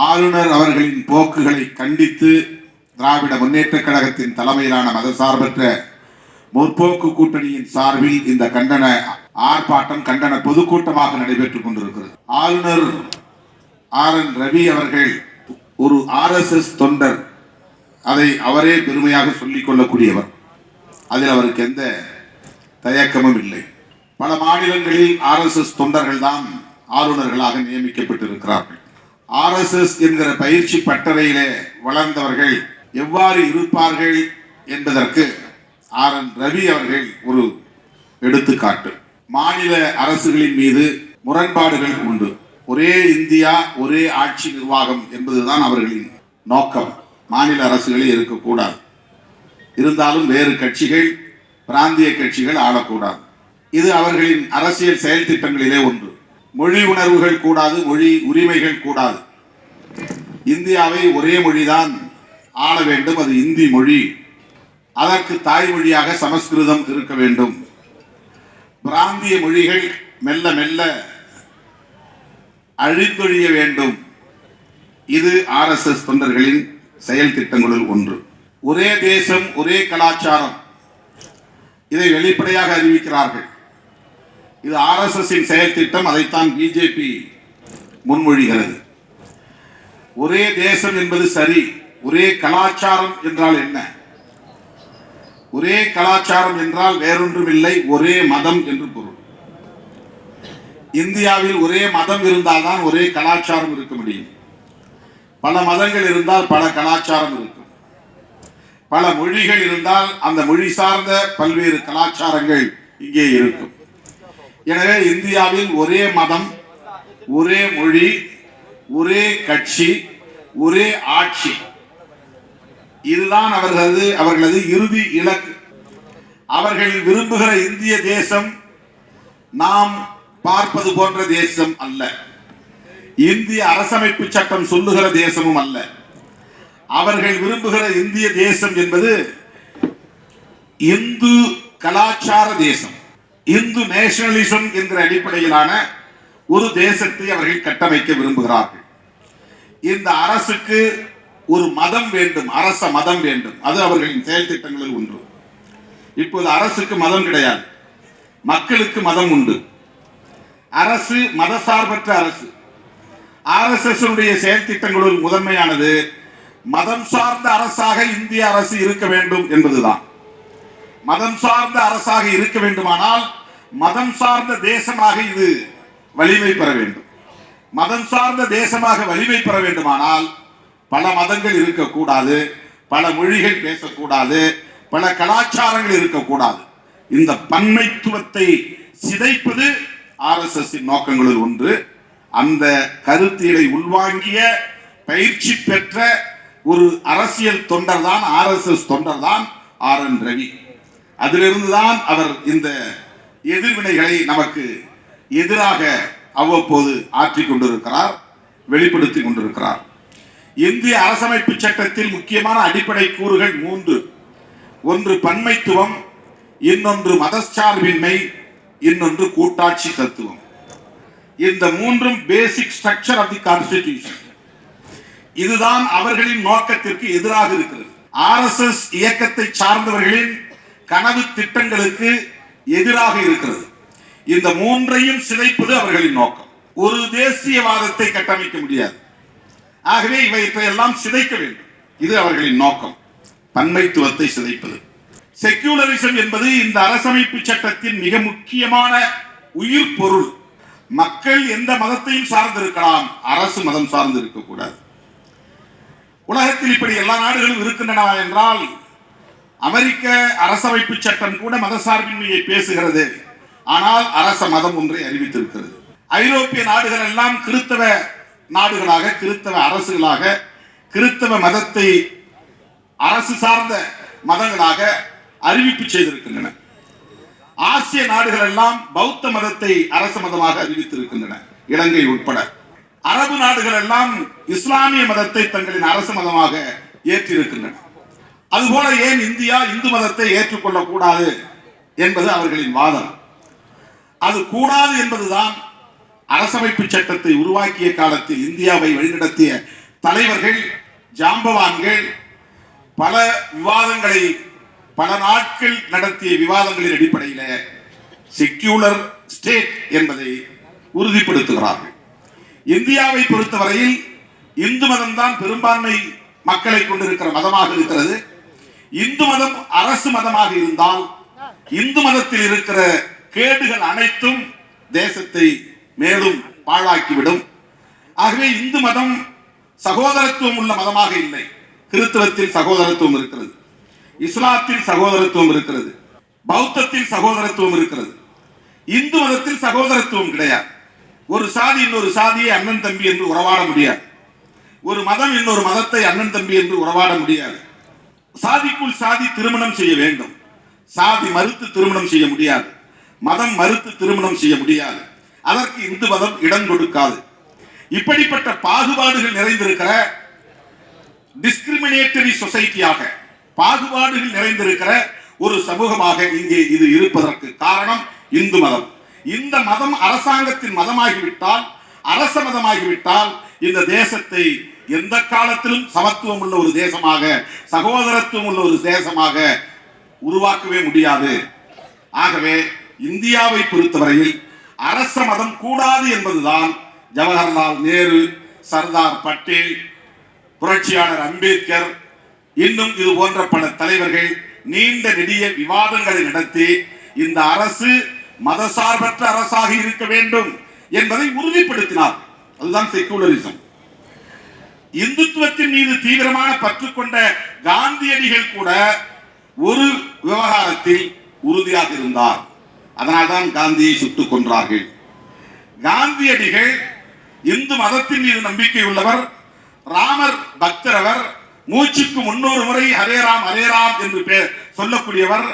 ஆளுநர் அவர்களின் போக்குகளை கண்டித்து திராவிட முன்னேற்றக் கழகத்தின் தலைமையிலான மதசார்பற்ற முற்போக்கு கூட்டணியின் சார்பில் இந்த கண்டன ஆர்ப்பாட்டம் கண்டன பொதுக்கூட்டமாக நடைபெற்றுக் கொண்டிருக்கிறது. ஆளுநர் ஆர் என் ரவி அவர்கள் ஒரு ஆர்எஸ்எஸ் தொண்டர். அதை அவரே பெருமையாக சொல்லிக் கொள்ளக்கூடியவர். அதில் அவருக்கு எந்த தயக்கமும் இல்லை. பல மாநிலங்களில் ஆர்எஸ்எஸ் தொண்டர்கள் தான் ஆளுநர்களாக நியமிக்கப்பட்டிருக்கிறார்கள். ஆர்எஸ்எஸ் என்கிற பயிற்சி பட்டறையிலே வளர்ந்தவர்கள் எவ்வாறு இருப்பார்கள் என்பதற்கு ஆர் என் ரவி அவர்கள் ஒரு எடுத்துக்காட்டு. மாநில அரசுகளின் மீது முரண்பாடுகள் உண்டு. ஒரே இந்தியா ஒரே ஆட்சி நிர்வாகம் என்பதுதான் அவர்களின் நோக்கம். மாநில அரசுகளில் இருக்கக்கூடாது. இருந்தாலும் வேறு கட்சிகள் பிராந்திய கட்சிகள் ஆளக்கூடாது இது அவர்களின் அரசியல் செயல் திட்டங்களிலே ஒன்று. மொழி உணர்வுகள் கூடாது மொழி உரிமைகள் கூடாது. இந்தியாவை ஒரே மொழிதான் ஆள வேண்டும் அது இந்தி மொழி. அதற்கு தாய்மொழியாக சமஸ்கிருதம் இருக்க வேண்டும். பிராந்திய மொழிகள் மெல்ல மெல்ல அழித்தொழிய வேண்டும். இது ஆர்எஸ்எஸ் தொண்டர்களின் செயல் திட்டங்களுள் ஒன்று. ஒரே தேசம் ஒரே கலாச்சாரம். இதை வெளிப்படையாக அறிவிக்கிறார்கள். இது ஆர்எஸ்எஸ்ஸின் செயல்திட்டம் அதைத்தான் பிஜேபி முன்மொழிகிறது. ஒரே தேசம் என்பது சரி ஒரே கலாச்சாரம் என்றால் என்ன? ஒரே கலாச்சாரம் என்றால் வேறொன்றும் இல்லை ஒரே மதம் என்று பொருள். இந்தியாவில் ஒரே மதம் இருந்தால்தான் ஒரே கலாச்சாரம் இருக்க முடியும். பல மதங்கள் இருந்தால் பல கலாச்சாரம் இருக்கும். பல மொழிகள் இருந்தால் அந்த மொழி சார்ந்த பல்வேறு கலாச்சாரங்கள் இங்கே இருக்கும். எனவே இந்தியாவில் ஒரே மதம் ஒரே மொழி ஒரே கட்சி ஒரே ஆட்சி. இதுதான் அவர்களது அவர்களது இறுதி இலக்கு. அவர்கள் விரும்புகிற இந்திய தேசம் நாம் பார்ப்பது போன்ற தேசம் அல்ல. இந்திய அரசமைப்பு சட்டம் சொல்லுகிற தேசமும் அல்ல. அவர்கள் விரும்புகிற இந்திய தேசம் என்பது இந்து கலாச்சார தேசம். இந்து நேஷனலிசம் என்கிற அடிப்படையிலான ஒரு தேசத்தை அவர்கள் கட்டமைக்க விரும்புகிறார்கள். இந்த அரசுக்கு ஒரு மதம் வேண்டும் அரச மதம் வேண்டும். அது அவர்களின் செயல் திட்டங்களில் ஒன்று. இப்போது அரசுக்கு மதம் கிடையாது. மக்களுக்கு மதம் உண்டு. அரசு மதசார்பற்ற அரசு. ஆர்எஸ்எஸ் செயல் திட்டங்களுள் முதன்மையானது மதம் சார்ந்த அரசாக இந்திய அரசு இருக்க வேண்டும் என்பதுதான். மதம் சார்ந்த அரசாக இருக்க வேண்டுமானால் மதம் சார்ந்த தேசமாக இது வலிமை பெற வேண்டும். மதம் சார்ந்த தேசமாக வலிமை பெற வேண்டுமானால் பல மதங்கள் இருக்கக்கூடாது பல மொழிகள் பேசக்கூடாது பல கலாச்சாரங்கள் இருக்கக்கூடாது. இந்த பன்மைத்துவத்தை சிதைப்பது ஆர்எஸ்எஸ் நோக்கங்களில் ஒன்று. அந்த கருத்தியலை உள்வாங்கிய பயிற்சி பெற்ற ஒரு அரசியல் தொண்டர் தான் ஆர்எஸ்எஸ் தொண்டர் தான் ஆர் என் ரவி. அதிலிருந்து தான் அவர் இந்த எதிர்வினைகளை நமக்கு எதிராக அவ்வப்போது ஆற்றி கொண்டிருக்கிறார் வெளிப்படுத்தி கொண்டிருக்கிறார். இந்திய அரசமைப்பு சட்டத்தில் முக்கியமான அடிப்படை கூறுகள் மூன்று. ஒன்று பன்மைத்துவம் இன்னொன்று மதச்சார்பின்மை இன்னொன்று கூட்டாட்சி தத்துவம். இந்த மூன்றும் basic structure of the constitution இதுதான் அவர்களின் நோக்கத்திற்கு எதிராக இருக்கிறது. ஆர்எஸ்எஸ் இயக்கத்தை சார்ந்தவர்களின் கனவு திட்டங்களுக்கு எதிராக இருக்கிறது. இந்த மூன்றையும் சிதைப்பது அவர்களின் நோக்கம். ஒரு தேசியவாதத்தை கட்டமைக்க முடியாது. ஆகவே இவற்றை எல்லாம் சிதைக்க வேண்டும். இது அவர்களின் நோக்கம். பன்மைத்துவத்தை சிதைப்பது. செக்யூலரிசம் என்பது இந்த அரசமைப்பு சட்டத்தின் மிக முக்கியமான உயிர் பொருள். மக்கள் எந்த மதத்தையும் சார்ந்திருக்கலாம். அரசு மதம் சார்ந்து இருக்கக்கூடாது உலகத்தில் இப்படி எல்லா நாடுகளும் இருக்கின்றன என்றால் அமெரிக்க அரசமைப்பு சட்டம் கூட மதசார்பின்மையை பேசுகிறது. ஆனால் அரச மதம் ஒன்றை அறிவித்திருக்கிறது. ஐரோப்பிய நாடுகள் எல்லாம் கிறித்தவ நாடுகளாக கிறித்தவ அரசுகளாக கிறித்தவ மதத்தை அரசு சார்ந்த மதங்களாக அறிவிப்பு செய்திருக்கின்றன. ஆசிய நாடுகள் எல்லாம் பௌத்த மதத்தை அரச மதமாக அறிவித்திருக்கின்றன இலங்கை உட்பட. அரபு நாடுகள் எல்லாம் இஸ்லாமிய மதத்தை தங்களின் அரச மதமாக ஏற்றிருக்கின்றன. அதுபோல ஏன் இந்தியா இந்து மதத்தை ஏற்றுக்கொள்ளக் கூடாது என்பது அவர்களின் வாதம். அது கூடாது என்பதுதான் அரசமைப்பு சட்டத்தை உருவாக்கிய காலத்தில் இந்தியாவை வழிநடத்திய தலைவர்கள் ஜாம்பவான்கள் பல விவாதங்களை பல நாட்கள் நடத்திய விவாதங்களின் அடிப்படையில் செக்யூலர் ஸ்டேட் என்பதை உறுதிப்படுத்துகிறார்கள். இந்தியாவை பொறுத்தவரையில் இந்து மதம் தான் பெரும்பான்மை மக்களை கொண்டிருக்கிற மதமாக இருக்கிறது. இந்து மதம் அரசு மதமாக இருந்தால் இந்து மதத்தில் இருக்கிற கேடுகள் அனைத்தும் தேசத்தை மேலும் பாழாக்கிவிடும். ஆகவே இந்து மதம் சகோதரத்துவம் உள்ள மதமாக இல்லை. கிறிஸ்தவத்தில் சகோதரத்துவம் இருக்கிறது. இஸ்லாத்தில் சகோதரத்துவம் இருக்கிறது. பௌத்தத்தில் சகோதரத்துவம் இருக்கிறது. இந்து மதத்தில் சகோதரத்துவம் கிடையாது. ஒரு சாதி இன்னொரு சாதியை அண்ணன் தம்பி என்று உறவாட முடியாது. ஒரு மதம் இன்னொரு மதத்தை அண்ணன் தம்பி என்று உறவாட முடியாது. சாதிக்குள் சாதி திருமணம் செய்ய வேண்டும். சாதி மறுத்து திருமணம் செய்ய முடியாது. மதம் மறுத்து திருமணம் செய்ய முடியாது. அதற்கு இந்து மதம் இடம் கொடுக்காது. இப்படிப்பட்ட பாகுபாடுகள் நிறைந்திருக்கிற டிஸ்கிரிமினேட்டரி சொசைட்டியாக பாகுபாடுகள் நிறைந்திருக்கிற ஒரு சமூகமாக இங்கே இது இருப்பதற்கு காரணம் இந்து மதம். இந்த மதம் அரசாங்கத்தின் மதமாகிவிட்டால் அரச மதமாகிவிட்டால் இந்த தேசத்தை எந்த காலத்திலும் சமத்துவம் உள்ள ஒரு தேசமாக சகோதரத்துவம் உள்ள ஒரு தேசமாக உருவாக்கவே முடியாது. ஆகவே இந்தியாவை பொறுத்தவரையில் அரச மதம் கூடாது என்பதுதான் ஜவஹர்லால் நேரு சர்தார் பட்டேல் புரட்சியாளர் அம்பேத்கர் இன்னும் இது போன்ற பல தலைவர்கள் நீண்ட நெடிய விவாதங்களை நடத்தி இந்த அரசு மதசார்பற்ற அரசாக இருக்க வேண்டும் என்பதை உறுதிப்படுத்தினார் அதுதான் செக்குலரிசம் இந்துத்துவத்தின் மீது தீவிரமான பற்று கொண்ட காந்தியடிகள் கூட ஒரு விவகாரத்தில் உறுதியாக இருந்தார். அதனால்தான் காந்தியை சுட்டுக் கொன்றார்கள். காந்தியடிகள் இந்து மதத்தின் மீது நம்பிக்கை உள்ளவர் ராமர் பக்தர் அவர் மூச்சுக்கு முன்னூறு முறை ஹரே ராம் ஹரே ராம் என்று பெயர் சொல்லக்கூடியவர்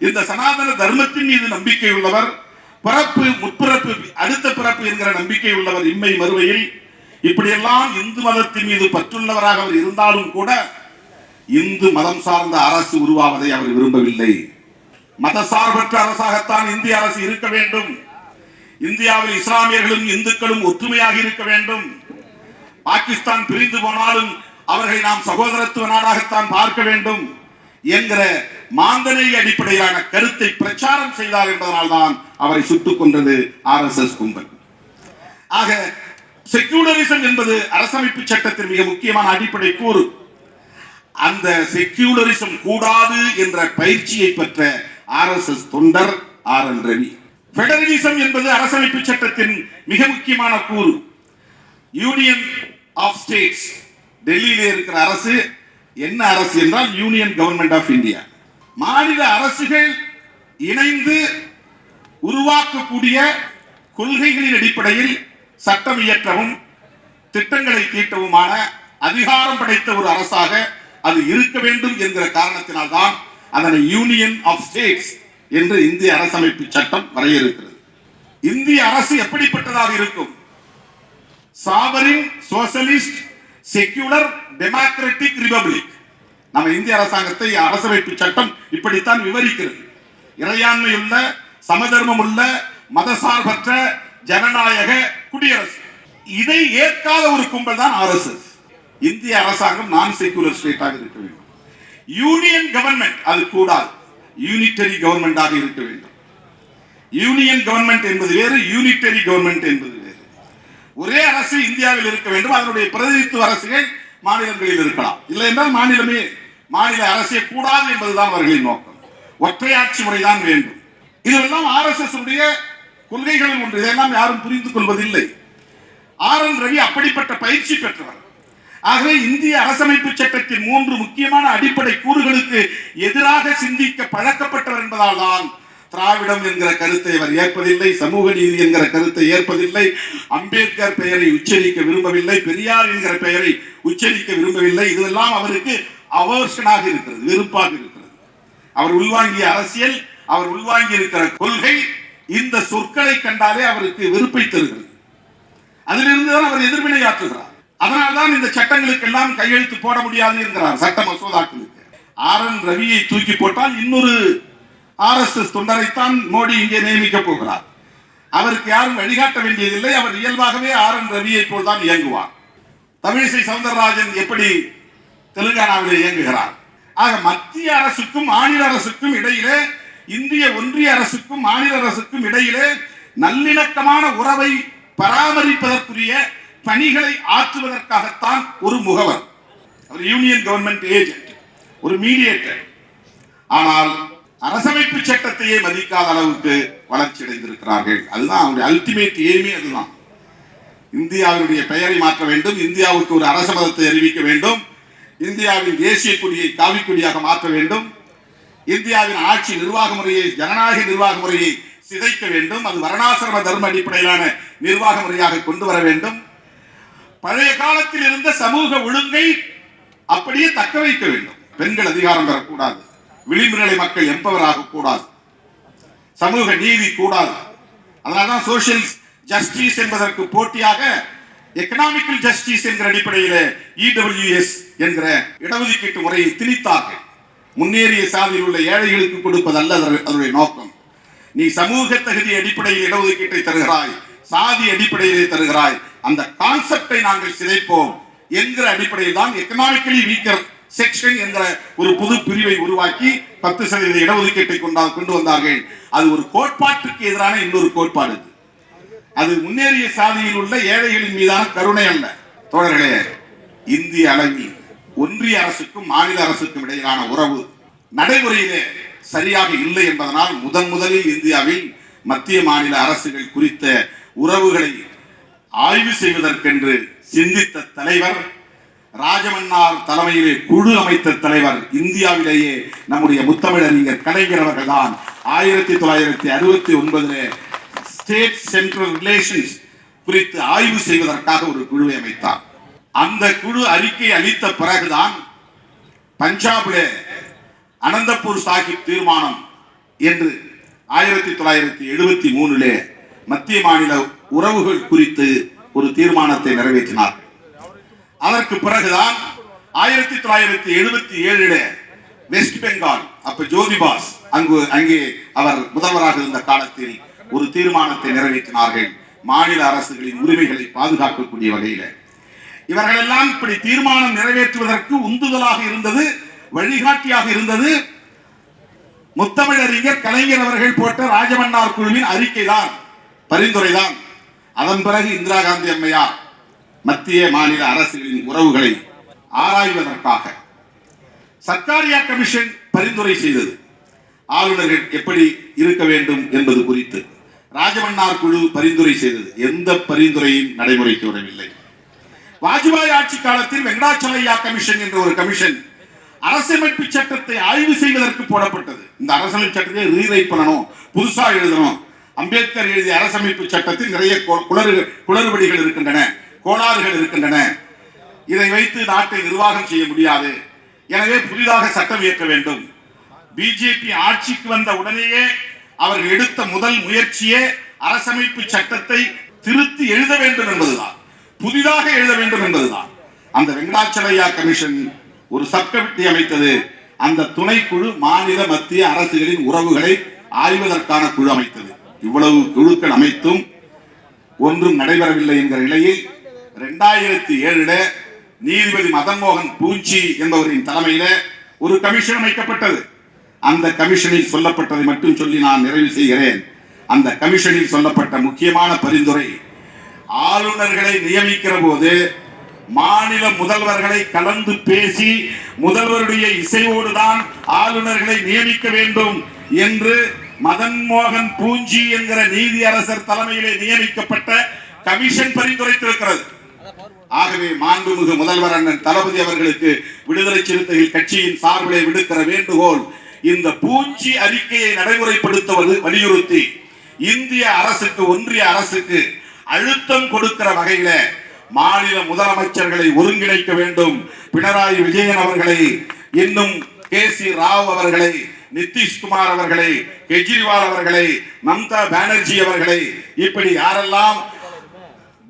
இந்த சனாதன தர்மத்தின் மீது நம்பிக்கை உள்ளவர் பிறப்பு முற்பிறப்பு அடுத்த பிறப்பு என்கிற நம்பிக்கை உள்ளவர் இம்மை மறுவையில் இப்படியெல்லாம் இந்து மதத்தின் மீது பற்றுள்ளவராக அவர் இருந்தாலும் கூட இந்து மதம் சார்ந்த அரசு உருவாவதை அவர் விரும்பவில்லை. மதசார்பற்ற அரசாகத்தான் இந்திய அரசு இருக்க வேண்டும். இந்தியாவில் இஸ்லாமியர்களும் இந்துக்களும் ஒற்றுமையாக இருக்க வேண்டும். பாகிஸ்தான் பிரிந்து போனாலும் அவர்களை நாம் சகோதரத்துவ நாடாகத்தான் பார்க்க வேண்டும் என்கிற மாந்தனை அடிப்படையிலான கருத்தை பிரச்சாரம் செய்தார் என்பதனால்தான் அவரை சுட்டுக் கொன்றது ஆர் எஸ் எஸ் கும்பல். ஆக செக்யூலரிசம் என்பது அரசமைப்பு சட்டத்தின் மிக முக்கியமான அடிப்படை கூறு. அந்த செக்யூலரிசம் கூடாது என்ற பயிற்சியை பெற்ற ஆர் எஸ் எஸ் தொண்டர் ஆர் என் ரவி. பெடரலிசம் என்பது அரசமைப்பு சட்டத்தின் மிக முக்கியமான கூறு. யூனியன் ஆஃப் ஸ்டேட்ஸ் டெல்லியில இருக்கிற அரசு. என்ன அரசு என்றால் யூனியன் கவர்மெண்ட் ஆஃப் இந்தியா மாநில அரசுகள் இணைந்து உருவாக்கக்கூடிய கொள்கைகளின் அடிப்படையில் சட்டம் இயற்றவும் திட்டங்களை தீட்டவுமான அதிகாரம் படைத்த ஒரு அரசாக அது இருக்க வேண்டும் என்கிற காரணத்தினால்தான் அதனை யூனியன் ஆஃப் ஸ்டேட்ஸ் என்று இந்திய அரசமைப்பு சட்டம் வரையறுக்கிறது. இந்திய அரசு எப்படிப்பட்டதாக இருக்கும்? Sovereign socialist secular democratic republic நம்ம இந்திய அரசாங்கத்தை அரசமைப்பு சட்டம் இப்படித்தான் விவரிக்கிறது. இறையாண்மையுள்ள சமதர்மம் உள்ள மதசார்பற்ற ஜனநாயக குடியரசு. இதை ஏற்காத ஒரு கும்பல் தான் ஆர்எஸ்எஸ். இந்திய அரசாங்கம் நான் செக்குலர் ஸ்டேட்டாக இருக்க வேண்டும். யூனியன் கவர்மெண்ட் அது கூடாது. யூனிட்டரி கவர்மெண்டாக இருக்க வேண்டும். யூனியன் கவர்மெண்ட் என்பது வேறு யூனிட்டரி கவர்மெண்ட் என்பது வேறு. ஒரே அரசு இந்தியாவில் இருக்க வேண்டும். அதனுடைய பிரதிநிதித்துவ அரசுகள் மாநிலங்களில் இருக்கலாம். இல்லை என்றால் மாநிலமே மாநில அரசே கூடாது என்பதுதான் அவர்களின் நோக்கம். ஒற்றையாட்சி முறைதான் வேண்டும். இதெல்லாம் ஆர்எஸ்எஸ் உடைய கொள்கைகளில் ஒன்று இதெல்லாம் யாரும் புரிந்து கொள்வதில்லை. ஆர் என் ரவி அப்படிப்பட்ட பயிற்சி பெற்றவர். ஆகவே இந்திய அரசமைப்பு சட்டத்தின் மூன்று முக்கியமான அடிப்படை கூறுகளுக்கு எதிராக சிந்திக்க பழக்கப்பட்டவர் என்பதால் தான் திராவிடம் என்கிற கருத்தை அவர் ஏற்பதில்லை சமூக நீதி என்கிற கருத்தை ஏற்பதில்லை அம்பேத்கர் பெயரை உச்சரிக்க விரும்பவில்லை பெரியார் என்கிற பெயரை உச்சரிக்க விரும்பவில்லை. இதெல்லாம் அவருக்கு அவர்ஷனாக இருக்கிறது வெறுப்பாக இருக்கிறது. அவர் உள்வாங்கிய அரசியல் அவர் உள்வாங்கி இருக்கிற கொள்கை இந்த சொற்களை கண்டாலே அவருக்கு வெறுப்பை தருகிறது அதிலிருந்து தான் அவர் எதிர்வினையாற்றுகிறார் அதனால்தான் இந்த சட்டங்களுக்கெல்லாம் கையெழுத்து போட முடியாது என்கிறார் சட்ட மசோதாக்களுக்கு. ஆர் என் ரவியை தூக்கி போட்டால் இன்னொரு ஆர் எஸ் எஸ் தொண்டரைத்தான் மோடி இங்கே நியமிக்க போகிறார். அவருக்கு யாரும் வழிகாட்ட வேண்டியதில்லை. அவர் இயல்பாகவே ஆர் என் ரவியை போல் தான் இயங்குவார். தமிழிசை சவுந்தரராஜன் எப்படி தெலுங்கானாவில் இயங்குகிறார்? ஆக மத்திய அரசுக்கும் மாநில அரசுக்கும் இடையிலே இந்திய ஒன்றிய அரசுக்கும் மாநில அரசுக்கும் இடையிலே நல்லிணக்கமான உறவை பராமரிப்பதற்குரிய பணிகளை ஆற்றுவதற்காகத்தான் ஒரு முகவர். ஒரு யூனியன் கவர்மெண்ட் ஏஜென்ட் ஒரு மீடியேட்டர் ஆனால் அரசமைப்பு சட்டத்தையே மதிக்காத அளவுக்கு வளர்ச்சி அடைந்திருக்கிறார்கள். அதுதான் அவருடைய அல்டிமேட் எய்மே அதுதான். இந்தியாவினுடைய பெயரை மாற்ற வேண்டும் இந்தியாவுக்கு ஒரு அரச மதத்தை அறிவிக்க வேண்டும் இந்தியாவின் தேசிய கொடியை காவிக்கொடியாக மாற்ற வேண்டும் இந்தியாவின் ஆட்சி நிர்வாக முறையை ஜனநாயக நிர்வாக முறையை சிதைக்க வேண்டும். அது வரணாசிரம தர்ம அடிப்படையிலான நிர்வாக முறையாக கொண்டு வர வேண்டும். பழைய காலத்தில் இருந்த சமூக ஒழுங்கை அப்படியே தக்க வைக்க வேண்டும். பெண்கள் அதிகாரம் பெறக்கூடாது. விளிம்பு நிலை மக்கள் எம்பவர் ஆகக்கூடாது. சமூக நீதி கூடாது. அதனால்தான் சோசியல் ஜஸ்டிஸ் என்பதற்கு போட்டியாக எக்கனாமிக்கல் ஜஸ்டிஸ் என்கிற அடிப்படையில் இடபிள்யூஎஸ் என்கிற இடஒதுக்கீட்டு முறையை திணித்தார்கள். முன்னேறிய சாதியில் உள்ள ஏழைகளுக்கு கொடுப்பதல்ல அதன்- அதனுடைய நோக்கம். நீ சமூக தகுதி அடிப்படையில் இடஒதுக்கீட்டை தருகிறாய் சாதி அடிப்படையிலே தருகிறாய் அந்த கான்செப்டை நாங்கள் சிதைப்போம் என்கிற அடிப்படையில் தான் எக்கனாமிக்கலி வீக்கர் செக்ஷன் என்ற ஒரு புது பிரிவை உருவாக்கி பத்து சதவீத இடஒதுக்கீட்டை கொண்டா கொண்டு வந்தார்கள். அது ஒரு கோட்பாட்டுக்கு எதிரான இன்னொரு கோட்பாடு அது முன்னேறிய சாதியில் உள்ள ஏழைகளின் மீதான கருணை அல்ல. தோழர்களே இந்திய அளவில் ஒன்றிய அரசுக்கும் மாநில அரசுக்கும் இடையிலான உறவு நடைமுறையிலே சரியாக இல்லை என்பதனால் முதன் முதலில் இந்தியாவில் மத்திய மாநில அரசுகள் குறித்த உறவுகளை ஆய்வு செய்வதற்கென்று சிந்தித்த தலைவர் ராஜமன்னார் தலைமையிலே குழு அமைத்த தலைவர் இந்தியாவிலேயே நம்முடைய முத்தமிழறிஞர் கலைஞர் அவர்கள்தான். ஆயிரத்தி தொள்ளாயிரத்தி அறுபத்தி ஒன்பதிலே ஸ்டேட் சென்ட்ரல் ரிலேஷன்ஸ் குறித்து ஆய்வு செய்வதற்காக ஒரு குழுவை அமைத்தார். அந்த குழு அறிக்கை அளித்த பிறகுதான் பஞ்சாபிலே அனந்தபூர் சாஹிப் தீர்மானம் என்று ஆயிரத்தி தொள்ளாயிரத்தி எழுபத்தி மூணுலே மத்திய மாநில உறவுகள் குறித்து ஒரு தீர்மானத்தை நிறைவேற்றினார். அதற்கு பிறகுதான் ஆயிரத்தி தொள்ளாயிரத்தி எழுபத்தி ஏழுல வெஸ்ட் பெங்கால் அப்ப ஜோதிபாஸ் அங்கு அங்கே அவர் முதல்வராக இருந்த காலத்தில் ஒரு தீர்மானத்தை நிறைவேற்றினார்கள். மாநில அரசுகளின் உரிமைகளை பாதுகாக்கக்கூடிய வகையில். இவர்கள் எல்லாம் இப்படி தீர்மானம் நிறைவேற்றுவதற்கு உந்துதலாக இருந்தது வழிகாட்டியாக இருந்தது. முத்தமிழறிஞர் கலைஞர் அவர்கள் போட்ட ராஜமன்னார் குழுவின் அறிக்கைதான் பரிந்துரைதான். அதன் பிறகு இந்திரா காந்தி அம்மையார் மத்திய மாநில அரசுகளின் உறவுகளை ஆராய்வதற்காக சர்க்காரியா கமிஷன் பரிந்துரை செய்தது. ஆளுநர்கள் எப்படி இருக்க வேண்டும் என்பது குறித்து ராஜமன்னார் குழு பரிந்துரை செய்தது. எந்த பரிந்துரையும் நடைமுறைக்கு வரவில்லை. வாஜ்பாய் ஆட்சி காலத்தில் வெங்கடாச்சலையா கமிஷன் என்ற ஒரு கமிஷன் அரசமைப்பு சட்டத்தை ஆய்வு செய்வதற்கு போடப்பட்டது. இந்த அரசமைப்பு சட்டத்தை ரீரைட் பண்ணணும் புதுசா எழுதணும். அம்பேத்கர் எழுதிய அரசமைப்பு சட்டத்தில் நிறைய குளறு குளறுபடிகள் இருக்கின்றன கோளாறுகள் இருக்கின்றன. இதை வைத்து நாட்டை நிர்வாகம் செய்ய முடியாது. எனவே புதிதாக சட்டம் இயற்ற வேண்டும். பிஜேபி ஆட்சிக்கு வந்த உடனேயே அவர்கள் எடுத்த முதல் முயற்சியே அரசமைப்பு சட்டத்தை திருத்தி எழுத வேண்டும் என்பதுதான். புதிதாக எழுத வேண்டும் என்பதுதான். அந்த வெங்கடாச்சலையா கமிஷன் ஒரு சப்கமிட்டி அமைத்தது. அந்த துணைக்குழு மாநில மத்திய அரசுகளின் உறவுகளை ஆய்வதற்கான குழு அமைத்தது. இவ்வளவு குழுக்கள் அமைத்தும் ஒன்றும் நடைபெறவில்லை என்கிற நிலையில் இரண்டாயிரத்தி ஏழுல நீதிபதி மதன்மோகன் பூச்சி பூஞ்சி என்பவரின் தலைமையில ஒரு கமிஷன் அமைக்கப்பட்டது. அந்த கமிஷனில் சொல்லப்பட்டதை மட்டும் சொல்லி நான் நிறைவு செய்கிறேன். அந்த கமிஷனில் சொல்லப்பட்ட முக்கியமான பரிந்துரை ஆளுநர்களை நியமிக்கிற போது மாநில முதல்வர்களை கலந்து பேசி முதல்வருடைய இசையோடு தான் ஆளுநர்களை நியமிக்க வேண்டும் என்று மதன் மோகன் பூஞ்சி என்கிற நீதியரசர் தலைமையிலே நியமிக்கப்பட்ட கமிஷன் பரிந்துரைத்திருக்கிறது. ஆகவே மாண்புமிகு முதல்வர் அண்ணன் தளபதி அவர்களுக்கு விடுதலை சிறுத்தைகள் கட்சியின் சார்பிலே விடுக்கிற வேண்டுகோள் இந்த பூஞ்சி அறிக்கையை நடைமுறைப்படுத்துவது வலியுறுத்தி இந்திய அரசுக்கு ஒன்றிய அரசுக்கு அழுத்தம் கொடுக்கிற வகையில மாநில முதலமைச்சர்களை ஒருங்கிணைக்க வேண்டும். பினராயி விஜயன் அவர்களை இன்னும் கே சி ராவ் அவர்களை நிதிஷ்குமார் அவர்களை கெஜ்ரிவால் அவர்களை மம்தா பானர்ஜி அவர்களை இப்படி யாரெல்லாம்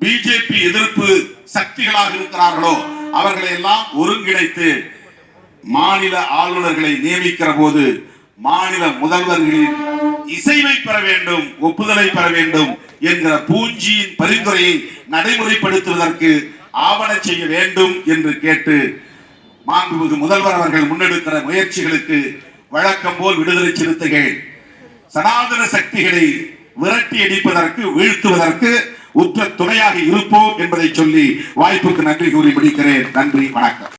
பிஜேபி எதிர்ப்பு சக்திகளாக இருக்கிறார்களோ அவர்களை எல்லாம் ஒருங்கிணைத்து மாநில ஆளுநர்களை நியமிக்கிற போது மாநில முதல்வர்களின் இசைவை பெற வேண்டும் ஒப்புதலை பெற வேண்டும் என்கிற பூஞ்சியின் பரிந்துரையை நடைமுறைப்படுத்துவதற்கு ஆவண செய்ய வேண்டும் என்று கேட்டு மாண்புமிகு முதல்வர் அவர்கள் முன்னெடுக்கிற முயற்சிகளுக்கு வழக்கம் போல் விடுதலை சிறுத்தைகள் சனாதன சக்திகளை விரட்டி அடிப்பதற்கு வீழ்த்துவதற்கு உற்ற துணையாக இருப்போம் என்பதை சொல்லி வாய்ப்புக்கு நன்றி கூறி முடிக்கிறேன். நன்றி வணக்கம்.